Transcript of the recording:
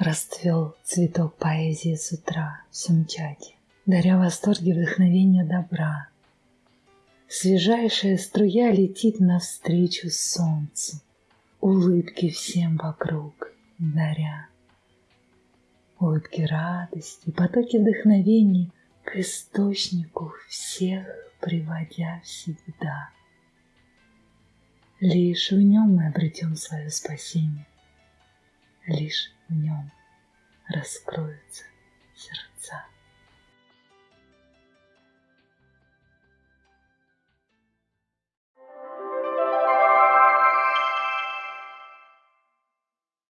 Расцвел цветок поэзии с утра в Сумчаке, Даря восторги вдохновения добра. Свежайшая струя летит навстречу солнцу, Улыбки всем вокруг даря. Улыбки радости, потоки вдохновения К источнику всех приводя всегда. Лишь в нем мы обретем свое спасение, Лишь в нем раскроются сердца.